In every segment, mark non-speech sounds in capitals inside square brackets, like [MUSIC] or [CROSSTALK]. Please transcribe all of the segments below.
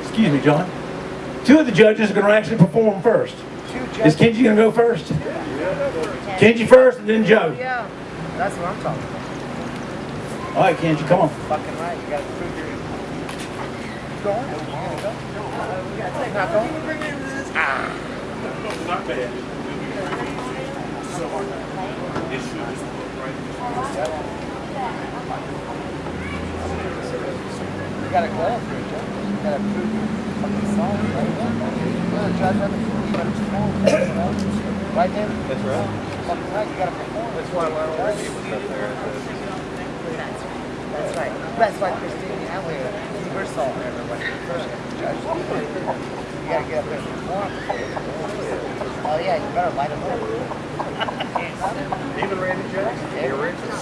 excuse me, John. Two of the judges are going to actually perform first. Is Kenji going to go first? Kenji first and then Joe. Yeah, that's what I'm talking about. All right, Kenji, come on. Fucking right, you gotta prove your... Go on. You gonna go? We gotta take not going. Not bad. You gotta go for Joe. Gotta your fucking. Right? Right? That's right. Right. That's there. at the- That's That's right. That's why Christine everybody first. You gotta get up there and. Oh yeah, you better light them up. Even Randy the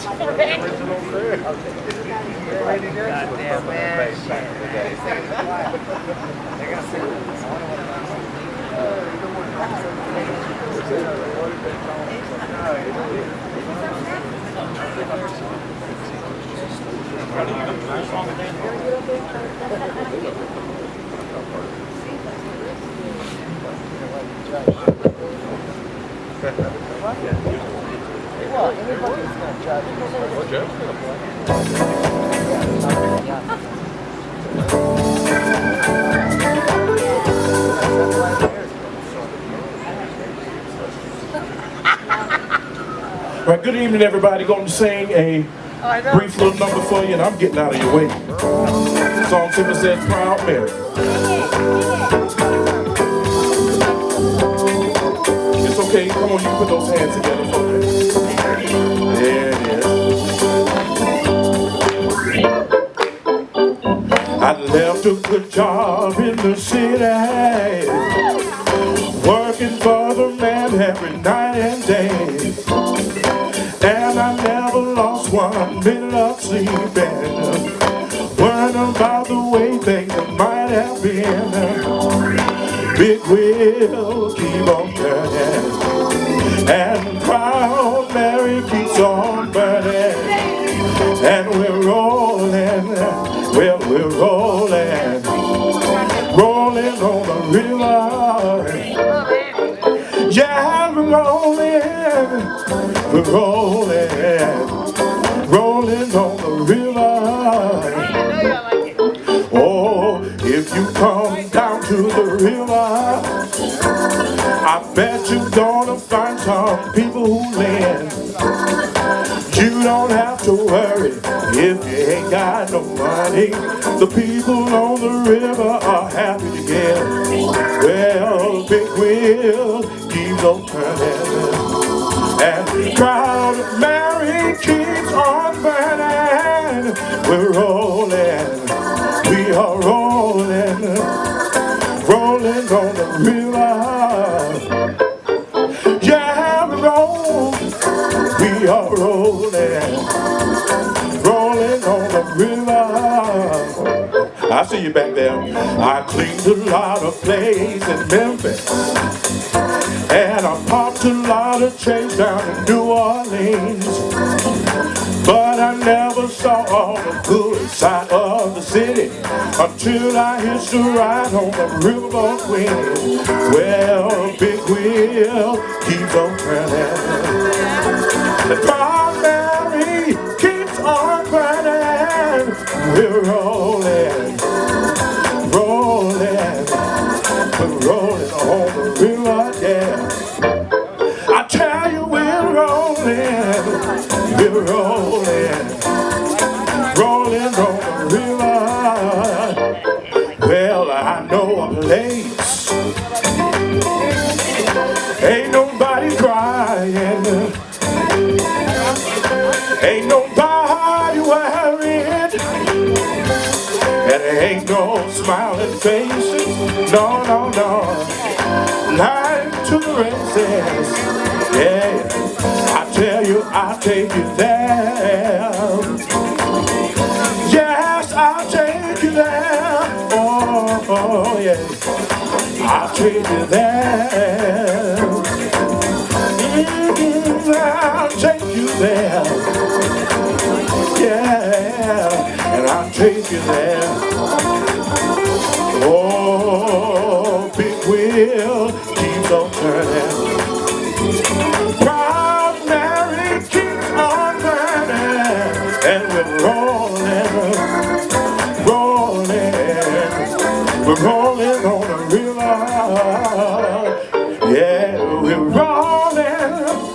original, crew. Goddamn, man. the bass back in the day. [LAUGHS] They're gonna sing this. I wonder what the Well, anybody's gonna judge. Well, Joe's gonna play. All right, good evening, everybody. Going to sing a oh, know. brief little number for you, and I'm getting out of your way. The song simply says, Proud Mary. It's okay. Come on, you can put those hands together for me. I left a good job in the city, working for the man every night and day. And I never lost one minute of sleeping. Worrying about the way things might have been. Big wheel keep on turning. And Rolling on the river yeah, we're rolling, rolling, rolling on the river. Oh, if you come down to the river, I bet you're gonna find some people who land. You don't have to worry if you ain't got no money. The people on the river are wheel keeps on turning. And proud Mary keeps on burning. We're rolling, we are rolling, rolling on the river. Yeah, we roll, we are rolling, rolling I see you back there. I cleaned a lot of plays in Memphis. And I popped a lot of chains down in New Orleans. But I never saw all the good side of the city until I hitched a ride on the riverboat Queen. Well, big wheel keeps on turning. The primary keeps on burning. We're rolling, rolling, we're rolling, rolling on the river. Well, I know a place, ain't nobody crying, ain't nobody worried, and there ain't no smiling faces, no, no, no. Line to the races. Yeah, I'll take you there. Yes, I'll take you there. Oh, oh yeah, I'll take you there. Mm, I'll take you there. Yeah, and I'll take you there. And we're rolling, rolling, we're rolling on the river. Yeah, we're rolling,